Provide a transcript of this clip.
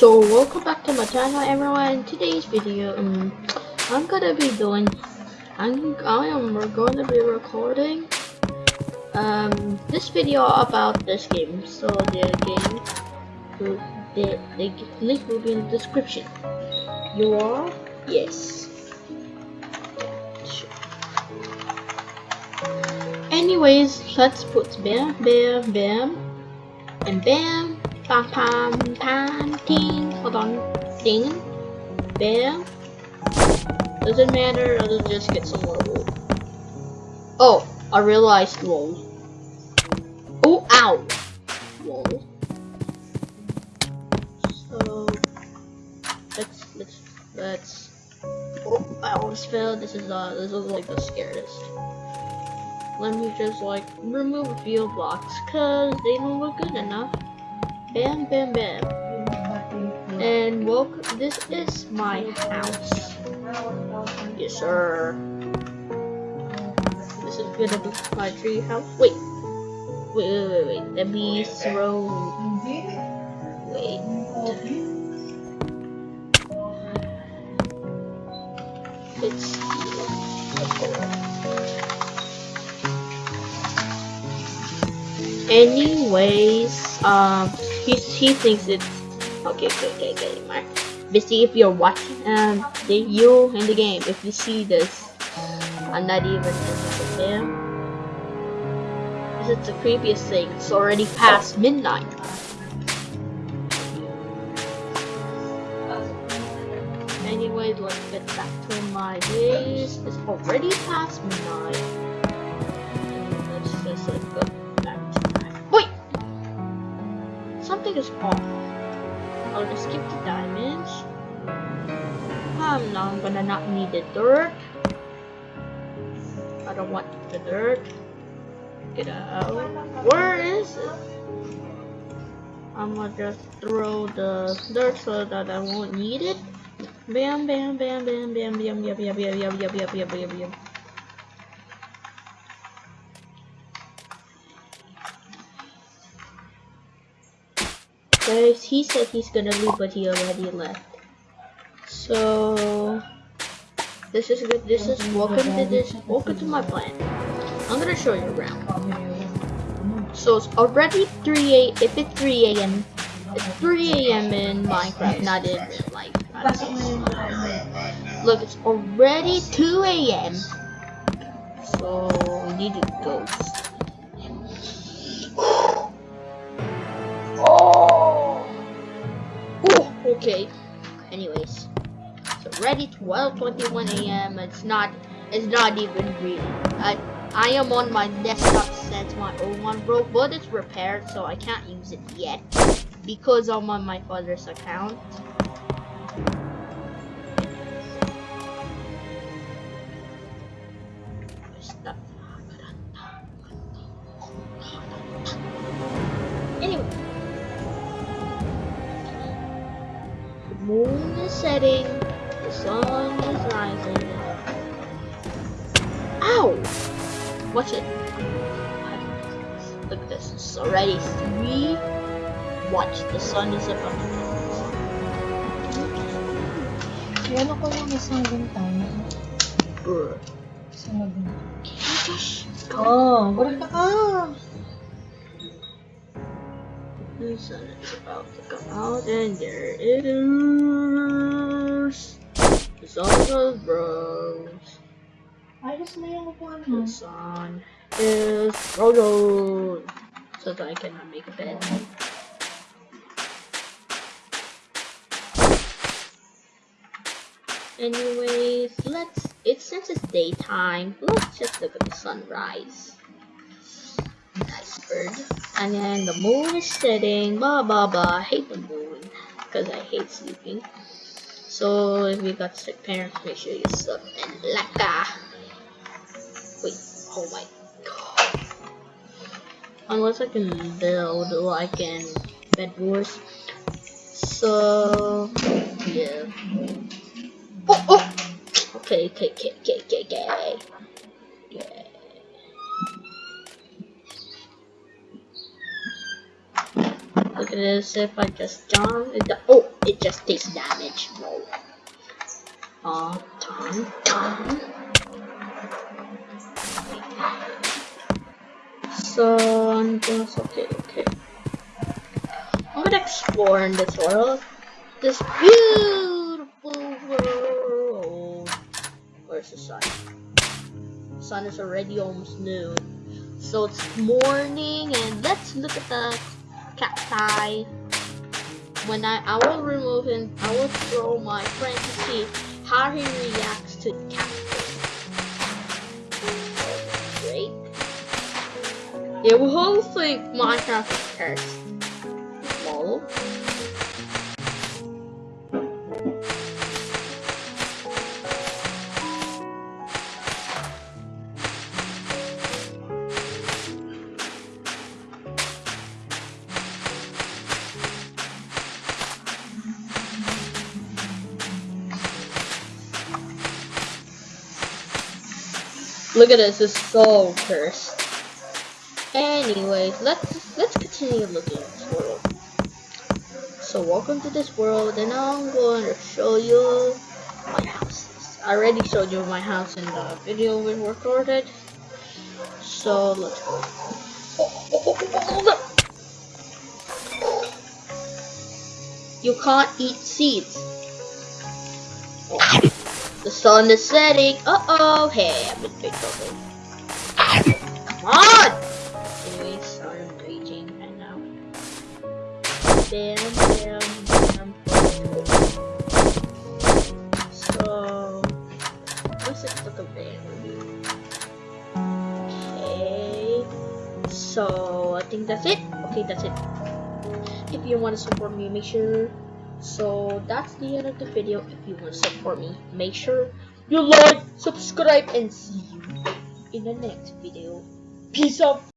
So welcome back to my channel everyone. Today's video um I'm gonna be doing I'm I am going to be recording um this video about this game. So the game the, the link will be in the description. You are? Yes. Anyways, let's put bam bam bam and bam Pam pam pam ting. Hold on. Ding. Bam. Doesn't matter, I'll just get some wood. Oh, I realized roll. Oh ow! Roll. So let's let's let's Oh I almost fell. This is uh this is like the scariest. Let me just like remove a few blocks cause they don't look good enough. Bam, bam, bam. And welcome. This is my house. Yes, sir. This is gonna be my tree house. Wait. Wait, wait, wait, wait. Let me throw. Wait. It's. Anyways, um he he thinks it's okay. Okay, okay, okay. My, basically, if you're watching, um, the you in the game, if you see this, I'm not even in the game. Is the creepiest thing. It's already past midnight. Anyway, let's get back to my days. It's already past midnight. Something is off. I'll just skip the diamonds. Um, now I'm gonna not need the dirt. I don't want the dirt. Get out. Where is it? I'm gonna just throw the dirt so that I won't need it. Bam, bam, bam, bam, bam, bam, bam, bam, bam, bam, bam, bam, bam, bam, bam. Guys, he said he's gonna leave, but he already left. So this is good. This is welcome to this. Welcome to my plan. I'm gonna show you around. So it's already 3 a. If it's 3 a.m. It's 3 a.m. in Minecraft, not in real life. Look, it's already 2 a.m. So we need to go. Okay. Anyways. So ready 12:21 a.m it's not it's not even real. I I am on my desktop since my old one broke but it's repaired so I can't use it yet because I'm on my father's account setting, the sun is rising. Ow! Watch it. Look at this, it's already 3. Watch, the sun is about to rise. Ano ko yung isang bintana? Brr. Isang bintana. Oh, Oh, ka ka! The sun is about to come out, and there it is. Goes rose. Ayos na yung upuan The mo. is frozen. So that I cannot make a bed. Anyways, let's. It since it's daytime, let's just look at the sunrise. Nice bird. And then the moon is setting. Blah blah blah. I hate the moon because I hate sleeping. So if you got sick parents, make sure you suck and laka. Wait. Oh my god. Unless I can build like in Bed Wars. So yeah. Oh oh. Okay okay okay okay okay okay. okay. This. If I just jump, it oh, it just takes damage. No. Uh, dun, dun. So I'm just okay, okay. I'm gonna explore in this world. This beautiful world. Where's the sun? sun is already almost noon. So it's morning and let's look at the cacti. When I, I will remove him, I will throw my friend to see how he reacts to cactus. Break. You will think Minecraft is cursed. Look at this, it's so cursed. Anyways, let's let's continue looking at this world. So welcome to this world and I'm going to show you my house. I already showed you my house in the video we recorded. So let's go. Oh, oh, oh. You can't eat seeds. The sun is setting. Uh oh. Hey, I'm in big trouble. Come on! Anyways, I'm raging right now. Bam, bam, bam. So, what's it look of Okay. So, I think that's it. Okay, that's it. If you want to support me, make sure so that's the end of the video. If you want to support me, make sure you like, subscribe, and see you in the next video. Peace out.